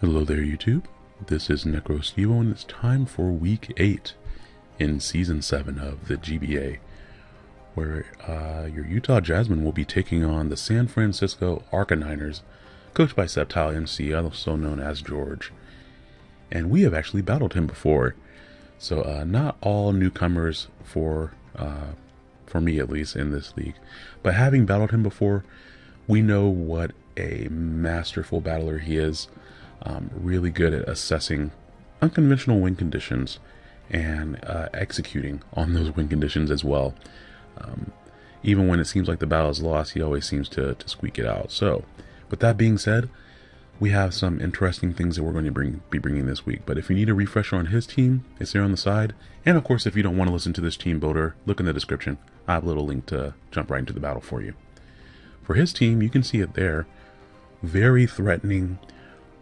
Hello there, YouTube. This is NecroStevo, and it's time for Week 8 in Season 7 of the GBA, where uh, your Utah Jasmine will be taking on the San Francisco Arcaniners, coached by Septile MC, also known as George. And we have actually battled him before, so uh, not all newcomers for, uh, for me at least, in this league. But having battled him before, we know what a masterful battler he is um, really good at assessing unconventional win conditions and uh, executing on those win conditions as well. Um, even when it seems like the battle is lost, he always seems to, to squeak it out. So, with that being said, we have some interesting things that we're going to bring be bringing this week. But if you need a refresher on his team, it's there on the side. And of course, if you don't want to listen to this team builder, look in the description. I have a little link to jump right into the battle for you. For his team, you can see it there. Very threatening,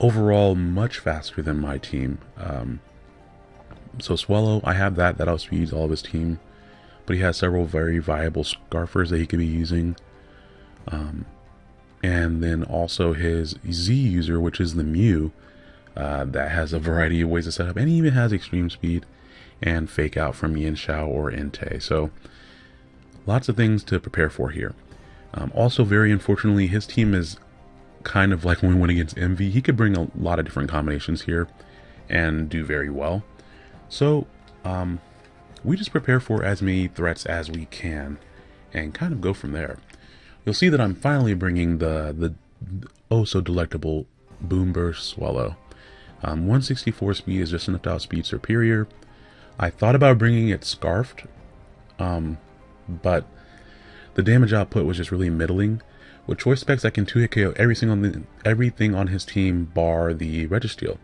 overall much faster than my team. Um, so Swellow, I have that. That outspeeds all of his team. But he has several very viable Scarfers that he could be using. Um, and then also his Z user, which is the Mew, uh, that has a variety of ways to set up. And he even has extreme speed and fake out from Mienshao or Entei. So lots of things to prepare for here. Um, also, very unfortunately, his team is kind of like when we went against Envy, he could bring a lot of different combinations here and do very well. So, um, we just prepare for as many threats as we can and kind of go from there. You'll see that I'm finally bringing the, the oh so delectable Boom Burst Swellow. Um, 164 speed is just enough to outspeed Serperior. I thought about bringing it Scarfed, um, but the damage output was just really middling. With choice specs, I can 2-hit KO everything on, everything on his team bar the Registeel.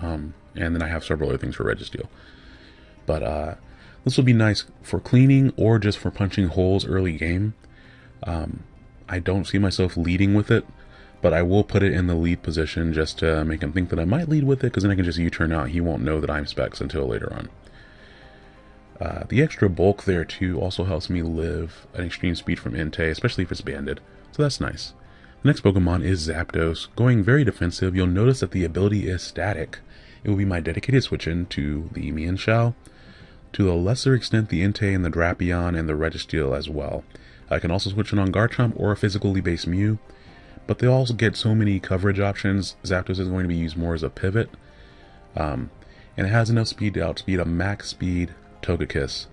Um, and then I have several other things for Registeel. But uh, this will be nice for cleaning or just for punching holes early game. Um, I don't see myself leading with it, but I will put it in the lead position just to make him think that I might lead with it, because then I can just U-turn out. He won't know that I'm specs until later on. Uh, the extra bulk there too also helps me live an extreme speed from Entei, especially if it's banded, so that's nice. The next Pokemon is Zapdos. Going very defensive, you'll notice that the ability is static. It will be my dedicated switch in to the Mienshao, to a lesser extent the Entei and the Drapion and the Registeel as well. I can also switch in on Garchomp or a physically based Mew, but they also get so many coverage options, Zapdos is going to be used more as a pivot. Um, and it has enough speed to outspeed a max speed Togekiss.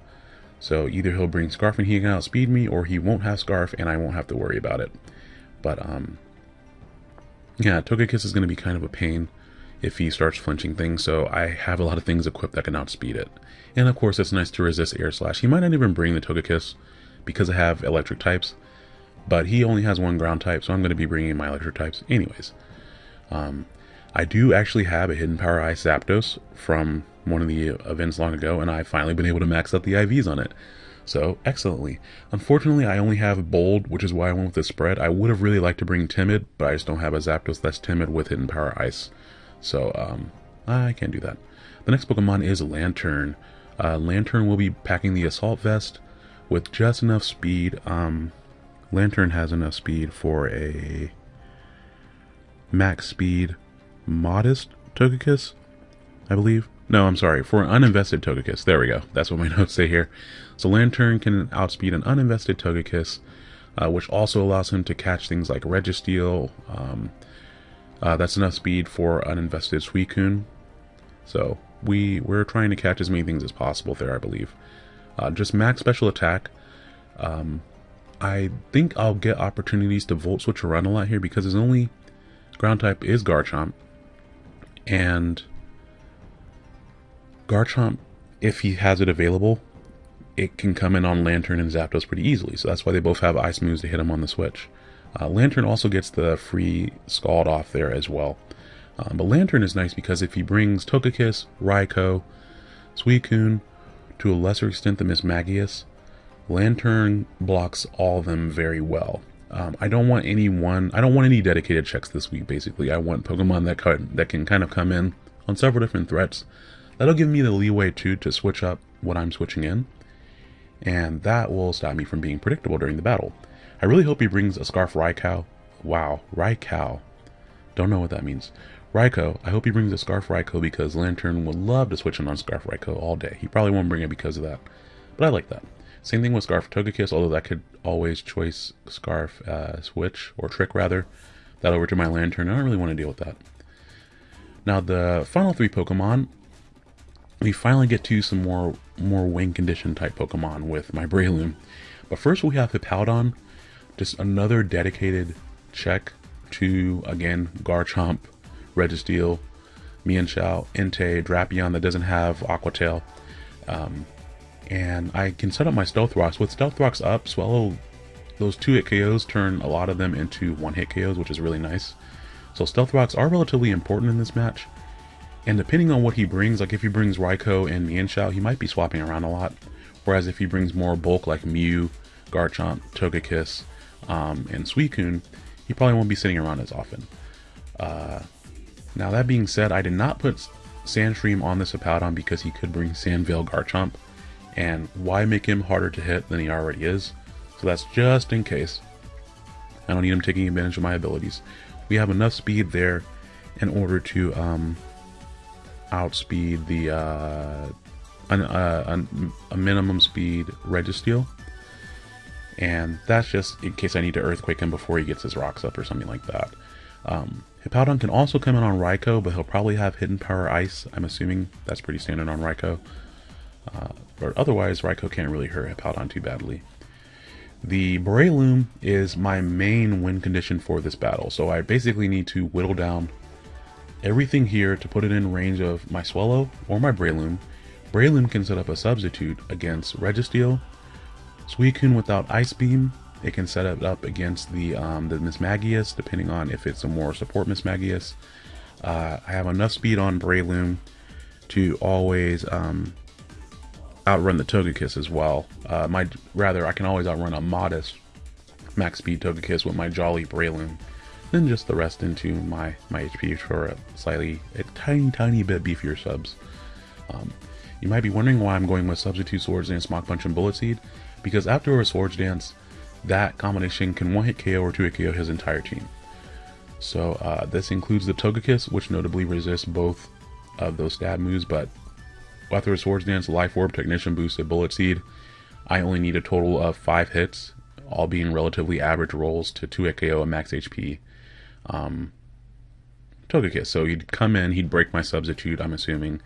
So either he'll bring Scarf and he can outspeed me, or he won't have Scarf and I won't have to worry about it. But, um, yeah, Togekiss is going to be kind of a pain if he starts flinching things, so I have a lot of things equipped that can outspeed it. And of course, it's nice to resist Air Slash. He might not even bring the Togekiss because I have electric types, but he only has one ground type, so I'm going to be bringing my electric types anyways. Um, I do actually have a Hidden Power Ice Zapdos from one of the events long ago, and I've finally been able to max out the IVs on it. So, excellently. Unfortunately, I only have Bold, which is why I went with the spread. I would have really liked to bring Timid, but I just don't have a Zapdos that's Timid with Hidden Power Ice. So, um, I can't do that. The next Pokemon is Lanturn. Uh, Lanturn will be packing the Assault Vest with just enough speed. Um, Lanturn has enough speed for a max speed modest Togekiss, I believe. No, I'm sorry, for an uninvested Togekiss. There we go. That's what my notes say here. So Lanturn can outspeed an uninvested Togekiss, uh, which also allows him to catch things like Registeel. Um, uh, that's enough speed for uninvested Suicune. So we, we're trying to catch as many things as possible there, I believe. Uh, just max special attack. Um, I think I'll get opportunities to Volt Switch around a lot here because his only ground type is Garchomp. And Garchomp, if he has it available, it can come in on Lanturn and Zapdos pretty easily. So that's why they both have ice moves to hit him on the switch. Uh, Lanturn also gets the free Scald off there as well. Um, but Lanturn is nice because if he brings Togekiss, Raikou, Suicune, to a lesser extent than Mismagius, Lanturn blocks all of them very well. Um, I don't want any one, I don't want any dedicated checks this week, basically. I want Pokemon that, can, that can kind of come in on several different threats That'll give me the leeway too to switch up what I'm switching in, and that will stop me from being predictable during the battle. I really hope he brings a Scarf Raikou. Wow, Raikou. Don't know what that means. Raikou, I hope he brings a Scarf Raikou because Lanturn would love to switch in on Scarf Raikou all day. He probably won't bring it because of that. But I like that. Same thing with Scarf Togekiss, although that could always choice Scarf uh, Switch, or Trick rather, that over to my Lanturn. I don't really want to deal with that. Now the final three Pokemon, we finally get to some more more win condition type Pokemon with my Breloom. But first we have Hippowdon, just another dedicated check to, again, Garchomp, Registeel, Mienshao, Entei, Drapion that doesn't have Aqua Tail. Um, and I can set up my Stealth Rocks. With Stealth Rocks up, Swellow, those two hit KOs turn a lot of them into one hit KOs, which is really nice. So Stealth Rocks are relatively important in this match. And depending on what he brings, like if he brings Raikou and Mienshao, he might be swapping around a lot. Whereas if he brings more bulk like Mew, Garchomp, Togekiss, um, and Suicune, he probably won't be sitting around as often. Uh, now that being said, I did not put Sandstream on this Hippowdon because he could bring Sandveil Garchomp, and why make him harder to hit than he already is? So that's just in case. I don't need him taking advantage of my abilities. We have enough speed there in order to um, outspeed the uh, an, uh, a minimum speed Registeel. And that's just in case I need to Earthquake him before he gets his rocks up or something like that. Um, Hippowdon can also come in on Raikou, but he'll probably have Hidden Power Ice. I'm assuming that's pretty standard on Raikou. Uh, but otherwise, Raikou can't really hurt Hippowdon too badly. The Breloom is my main win condition for this battle, so I basically need to whittle down everything here to put it in range of my Swellow or my Breloom. Breloom can set up a substitute against Registeel, Suicune without Ice Beam, it can set it up against the um, the Mismagius, depending on if it's a more support Mismagius. Uh, I have enough speed on Breloom to always um, outrun the Togekiss as well. Uh, my rather, I can always outrun a modest max speed Togekiss with my Jolly Breloom. Then just the rest into my my HP for a slightly a tiny tiny bit beefier subs. Um, you might be wondering why I'm going with Substitute Swords and Mach Punch and Bullet Seed, because after a Swords Dance, that combination can one-hit KO or two-hit KO his entire team. So uh, this includes the Togekiss, which notably resists both of those stab moves, but after a Swords Dance, Life Orb, Technician Boosted, Bullet Seed, I only need a total of 5 hits, all being relatively average rolls to 2-hit KO and max HP. Um, Togekiss, so he'd come in, he'd break my substitute, I'm assuming.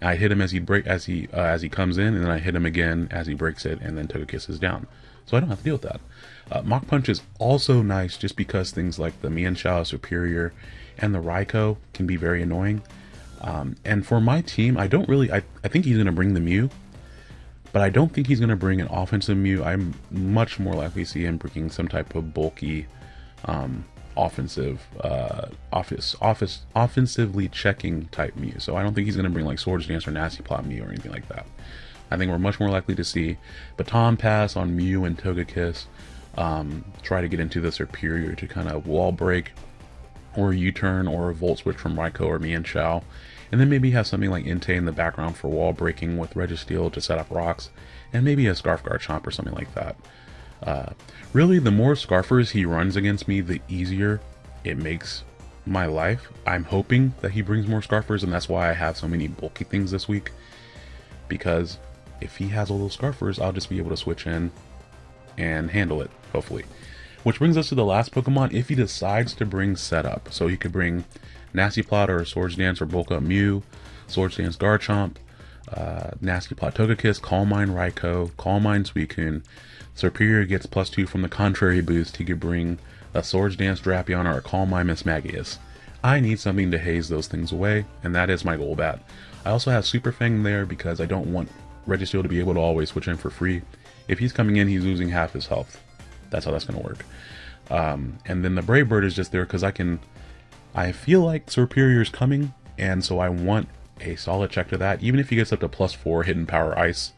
I hit him as he break as he uh, as he comes in, and then I hit him again as he breaks it, and then Togekiss is down. So I don't have to deal with that. Uh, Mach Punch is also nice just because things like the Mienshao Serperior and the Raikou can be very annoying. Um, and for my team, I don't really, I, I think he's going to bring the Mew, but I don't think he's going to bring an offensive Mew. I'm much more likely to see him bringing some type of bulky, um, offensive, uh, office, office, offensively checking type Mew. So I don't think he's going to bring like Swords Dance or Nasty Plot Mew or anything like that. I think we're much more likely to see Baton Pass on Mew and Togekiss, um, try to get into the Serperior to kind of wall break, or U-turn, or a Volt Switch from Raikou or Mienshao, and then maybe have something like Entei in the background for wall breaking with Registeel to set up rocks, and maybe a Scarf Garchomp or something like that. Uh, really, the more Scarfers he runs against me, the easier it makes my life. I'm hoping that he brings more Scarfers, and that's why I have so many bulky things this week. Because if he has all those Scarfers, I'll just be able to switch in and handle it, hopefully. Which brings us to the last Pokemon, if he decides to bring Setup. So he could bring Nasty Plot or Swords Dance or Bulk Up Mew, Swords Dance Garchomp, uh, Nasty Plot Togekiss, Calm Mind Raikou, Calm Mind Suicune. Serperior gets plus two from the contrary boost. He could bring a Swords Dance Drapion or a Calm Mind Mismagius. I need something to haze those things away, and that is my Golbat. I also have Super Fang there because I don't want Registeel to be able to always switch in for free. If he's coming in, he's losing half his health. That's how that's going to work. Um, and then the Brave Bird is just there because I can... I feel like Serperior is coming, and so I want a solid check to that. Even if he gets up to plus 4 Hidden Power Ice,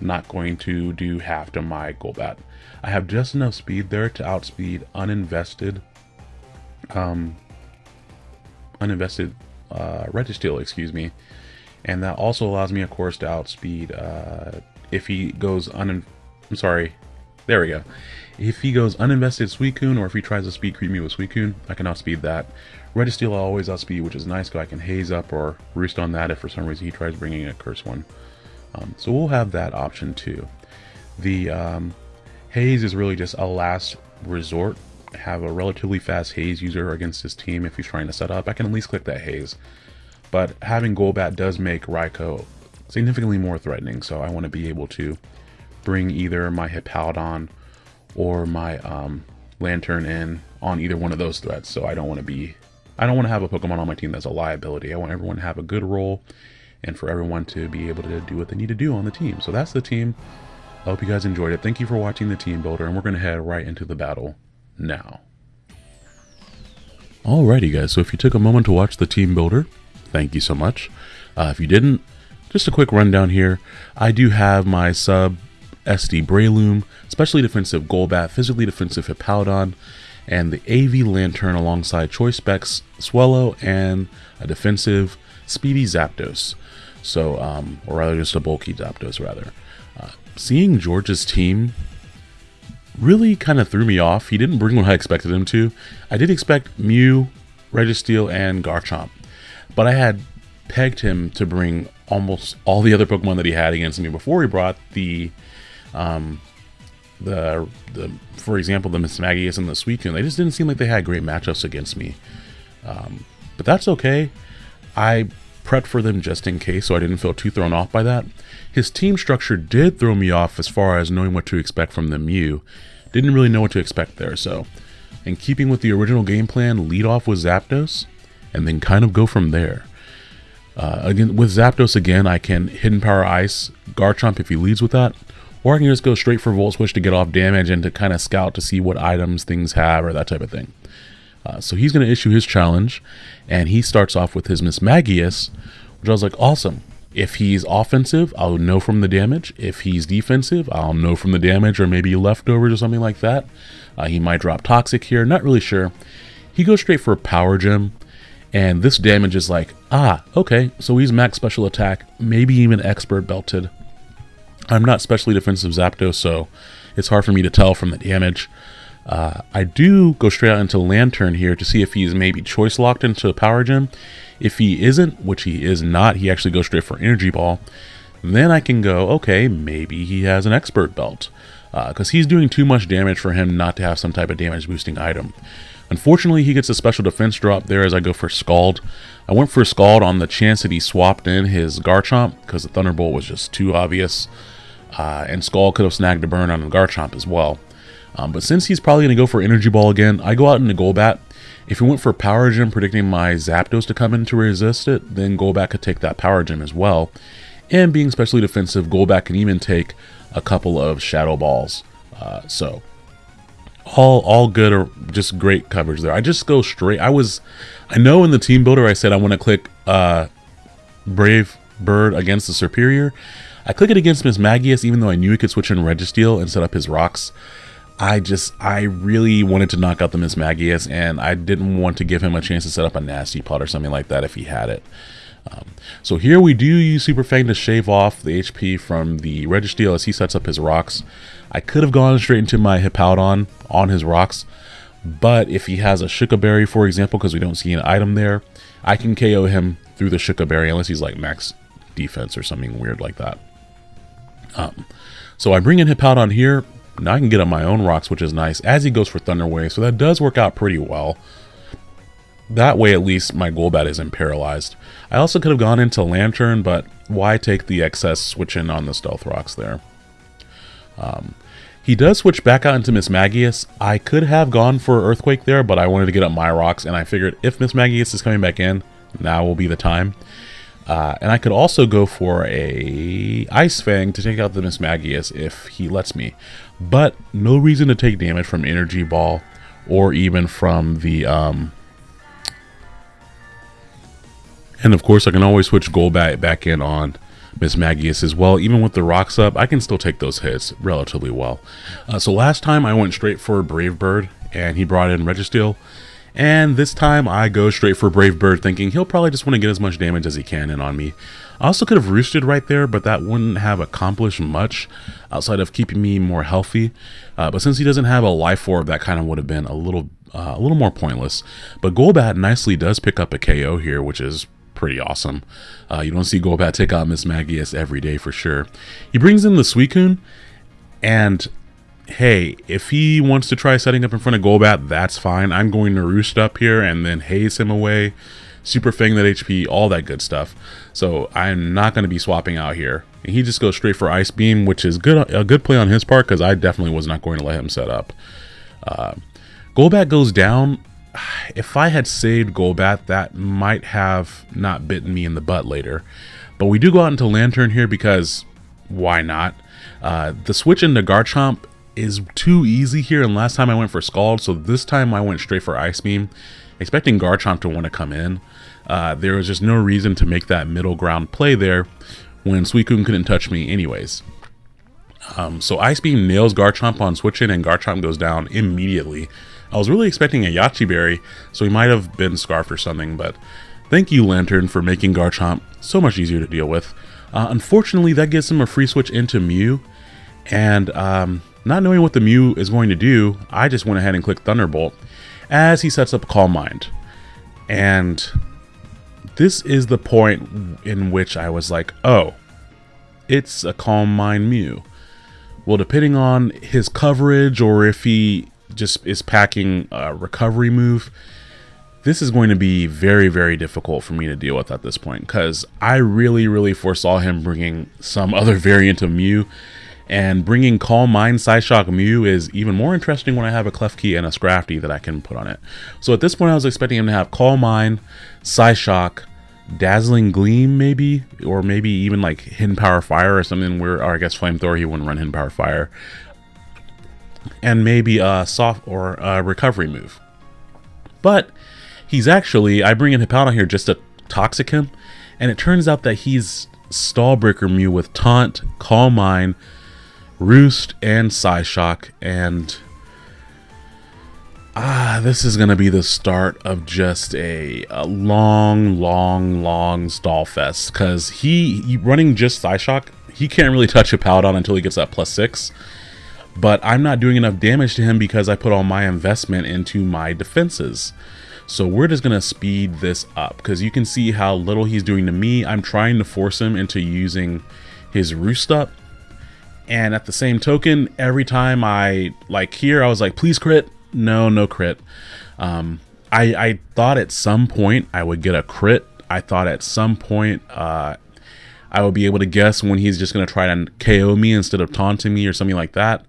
not going to do half to my Golbat. I have just enough speed there to outspeed uninvested um, uninvested uh, Registeel, excuse me, and that also allows me, of course, to outspeed uh, if he goes un. I'm sorry, There we go. If he goes uninvested Suicune, or if he tries to speed creep me with Suicune, I can outspeed that. Registeel I always outspeed, which is nice, because I can haze up or roost on that if for some reason he tries bringing a curse one. Um, so we'll have that option too. The um, haze is really just a last resort. Have a relatively fast haze user against his team if he's trying to set up. I can at least click that haze. But having Golbat does make Raikou significantly more threatening, so I want to be able to bring either my Hippowdon or my um, Lanturn in on either one of those threats. So I don't want to be, I don't want to have a Pokemon on my team that's a liability. I want everyone to have a good role and for everyone to be able to do what they need to do on the team. So that's the team. I hope you guys enjoyed it. Thank you for watching the team builder, and we're going to head right into the battle now. Alrighty guys, so if you took a moment to watch the team builder, thank you so much. Uh, if you didn't, just a quick rundown here. I do have my sub SD Breloom, specially defensive Golbat, physically defensive Hippowdon, and the AV Lanturn alongside Choice Specs Swellow and a defensive Speedy Zapdos. So, um, or rather just a bulky Zapdos rather. Uh, seeing George's team really kind of threw me off. He didn't bring what I expected him to. I did expect Mew, Registeel, and Garchomp, but I had pegged him to bring almost all the other Pokemon that he had against me before he brought the, um, the, the for example, the Miss Mismagius and the Suicune. They just didn't seem like they had great matchups against me. Um, but that's okay. I prepped for them just in case, so I didn't feel too thrown off by that. His team structure did throw me off as far as knowing what to expect from the Mew. Didn't really know what to expect there, so in keeping with the original game plan, lead off with Zapdos, and then kind of go from there. Uh, again, with Zapdos again, I can Hidden Power Ice Garchomp if he leads with that, or I can just go straight for Volt Switch to get off damage and to kind of scout to see what items things have or that type of thing. Uh, so he's going to issue his challenge, and he starts off with his Mismagius, which I was like, awesome. If he's offensive, I'll know from the damage. If he's defensive, I'll know from the damage or maybe leftovers or something like that. Uh, he might drop Toxic here, not really sure. He goes straight for Power Gem, and this damage is like, ah, okay, so he's max special attack, maybe even expert belted. I'm not specially defensive Zapdos, so it's hard for me to tell from the damage. Uh, I do go straight out into Lanturn here to see if he's maybe choice locked into a Power Gem. If he isn't, which he is not, he actually goes straight for Energy Ball. Then I can go, okay, maybe he has an Expert Belt. Because uh, he's doing too much damage for him not to have some type of damage boosting item. Unfortunately, he gets a special defense drop there as I go for Scald. I went for Scald on the chance that he swapped in his Garchomp because the Thunderbolt was just too obvious. Uh, and Scald could have snagged a burn on Garchomp as well. Um, but since he's probably going to go for Energy Ball again, I go out into Golbat. If he went for Power Gem, predicting my Zapdos to come in to resist it, then Golbat could take that Power Gem as well. And being specially defensive, Golbat can even take a couple of Shadow Balls. Uh, so, all all good or just great coverage there. I just go straight. I was, I know in the team builder I said I want to click uh, Brave Bird against the Serperior. I click it against Mismagius even though I knew he could switch in Registeel and set up his rocks. I just, I really wanted to knock out the Mismagius and I didn't want to give him a chance to set up a Nasty Plot or something like that if he had it. Um, so here we do use Super Fang to shave off the HP from the Registeel as he sets up his rocks. I could have gone straight into my Hippowdon on his rocks, but if he has a Shuca Berry, for example, because we don't see an item there, I can KO him through the Shuca Berry unless he's like max defense or something weird like that. Um, so I bring in Hippowdon here, now I can get up my own rocks, which is nice, as he goes for Thunder Wave, so that does work out pretty well. That way, at least, my Golbat isn't paralyzed. I also could have gone into Lanturn, but why take the excess switch in on the Stealth Rocks there? Um, he does switch back out into Mismagius. I could have gone for Earthquake there, but I wanted to get up my rocks, and I figured if Mismagius is coming back in, now will be the time. Uh, and I could also go for a Ice Fang to take out the Mismagius if he lets me. But no reason to take damage from Energy Ball or even from the... Um, and of course I can always switch Golbat back in on Mismagius as well. Even with the rocks up, I can still take those hits relatively well. Uh, so last time I went straight for Brave Bird and he brought in Registeel. And this time I go straight for Brave Bird thinking he'll probably just want to get as much damage as he can in on me. I also could have roosted right there, but that wouldn't have accomplished much outside of keeping me more healthy. Uh, but since he doesn't have a life orb, that kind of would have been a little uh, a little more pointless. But Golbat nicely does pick up a KO here, which is pretty awesome. Uh, you don't see Golbat take out Mismagius every day for sure. He brings in the Suicune, and hey, if he wants to try setting up in front of Golbat, that's fine. I'm going to roost up here and then haze him away, super fang that HP, all that good stuff. So I'm not going to be swapping out here. And he just goes straight for Ice Beam, which is good a good play on his part because I definitely was not going to let him set up. Uh, Golbat goes down. If I had saved Golbat, that might have not bitten me in the butt later. But we do go out into Lantern here because why not? Uh, the switch into Garchomp is too easy here, and last time I went for Scald, so this time I went straight for Ice Beam, expecting Garchomp to want to come in. Uh, there was just no reason to make that middle ground play there when Suicune couldn't touch me anyways. Um, so Ice Beam nails Garchomp on switching, and Garchomp goes down immediately. I was really expecting a Yache Berry, so he might have been Scarf or something, but thank you, Lanturn for making Garchomp so much easier to deal with. Uh, unfortunately, that gives him a free switch into Mew, and um, not knowing what the Mew is going to do, I just went ahead and clicked Thunderbolt as he sets up Calm Mind. And this is the point in which I was like, oh, it's a Calm Mind Mew. Well, depending on his coverage or if he just is packing a recovery move, this is going to be very, very difficult for me to deal with at this point because I really, really foresaw him bringing some other variant of Mew and bringing Calm Mind Psyshock Mew is even more interesting when I have a Klefki and a Scrafty that I can put on it. So at this point I was expecting him to have Calm Mind, Psyshock, Dazzling Gleam maybe, or maybe even like Hidden Power Fire or something where, or I guess Flamethrower, he wouldn't run Hidden Power Fire. And maybe a soft or a recovery move. But he's actually, I bring in Hippowdon here just to toxic him, and it turns out that he's Stallbreaker Mew with Taunt, Calm Mind, Roost and Psyshock, and ah, this is gonna be the start of just a, a long, long, long stall fest. Cause he, he running just Psyshock, he can't really touch a Hippowdon until he gets that plus six. But I'm not doing enough damage to him because I put all my investment into my defenses. So we're just to speed this up because you can see how little he's doing to me. I'm trying to force him into using his roost up and at the same token, every time I like here, I was like, please crit. No, no crit. Um, I, I thought at some point I would get a crit. I thought at some point uh, I would be able to guess when he's just going to try to KO me instead of taunting me or something like that.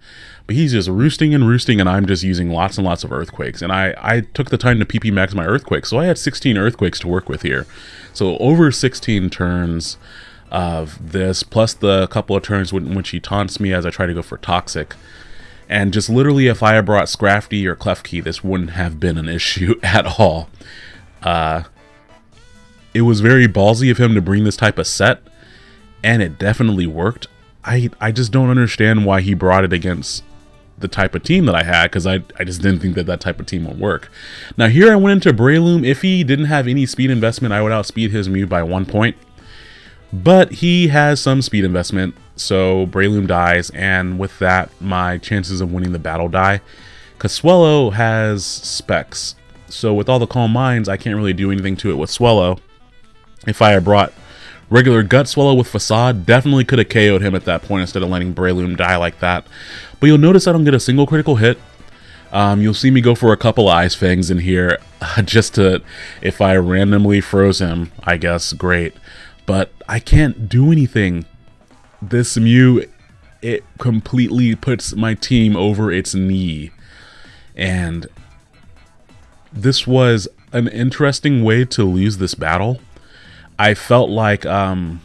But he's just roosting and roosting, and I'm just using lots and lots of earthquakes. And I, I took the time to PP max my earthquakes, so I had 16 earthquakes to work with here. So over 16 turns, of this, plus the couple of turns when, when she taunts me as I try to go for Toxic. And just literally, if I had brought Scrafty or Klefki, this wouldn't have been an issue at all. Uh, it was very ballsy of him to bring this type of set, and it definitely worked. I, I just don't understand why he brought it against the type of team that I had because I, I just didn't think that that type of team would work. Now here I went into Breloom. If he didn't have any speed investment, I would outspeed his Mew by one point. But he has some speed investment, so Breloom dies, and with that, my chances of winning the battle die. Because Swellow has specs, so with all the Calm Minds, I can't really do anything to it with Swellow. If I had brought regular Gut Swellow with Facade, definitely could have KO'd him at that point instead of letting Breloom die like that. But you'll notice I don't get a single critical hit. Um, you'll see me go for a couple Ice Fangs in here, just to, if I randomly froze him, I guess, great but I can't do anything. This Mew, it completely puts my team over its knee. And this was an interesting way to lose this battle. I felt like um,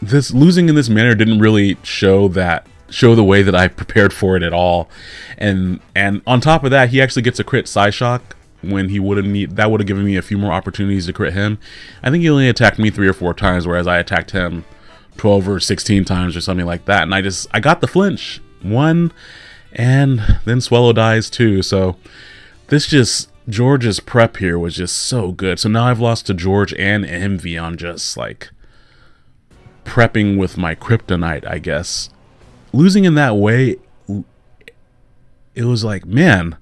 this losing in this manner didn't really show that show the way that I prepared for it at all. And and on top of that, he actually gets a crit Psyshock when he would have need that would have given me a few more opportunities to crit him. I think he only attacked me three or four times, whereas I attacked him 12 or 16 times or something like that. And I just I got the flinch one, and then Swellow dies too. So this just George's prep here was just so good. So now I've lost to George and Envy on just like prepping with my kryptonite, I guess. Losing in that way, it was like, man,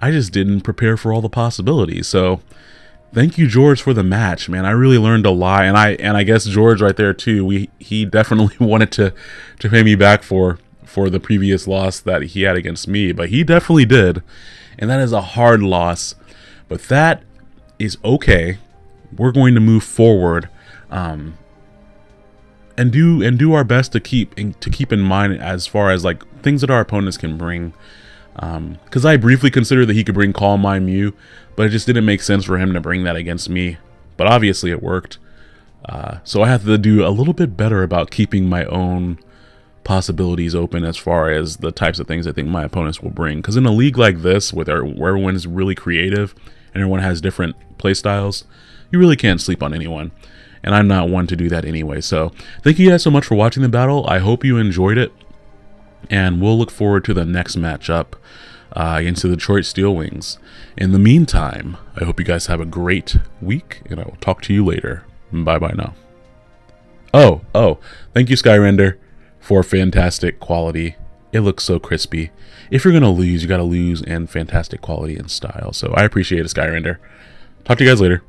I just didn't prepare for all the possibilities. So thank you, George, for the match, man. I really learned a lot, and I and I guess George right there too. We he definitely wanted to to pay me back for for the previous loss that he had against me, but he definitely did, and that is a hard loss. But that is okay. We're going to move forward. Um, and do and do our best to keep to keep in mind as far as like things that our opponents can bring because um, I briefly considered that he could bring Calm Mind Mew, but it just didn't make sense for him to bring that against me. But obviously it worked. Uh, so I have to do a little bit better about keeping my own possibilities open as far as the types of things I think my opponents will bring. Because in a league like this, with our, where everyone is really creative and everyone has different playstyles, you really can't sleep on anyone. And I'm not one to do that anyway. So thank you guys so much for watching the battle. I hope you enjoyed it and we'll look forward to the next matchup uh, against the Detroit Steel Wings. In the meantime, I hope you guys have a great week, and I will talk to you later. Bye bye now. Oh, oh, thank you, Skyrender, for fantastic quality. It looks so crispy. If you're going to lose, you got to lose in fantastic quality and style. So I appreciate it, Skyrender. Talk to you guys later.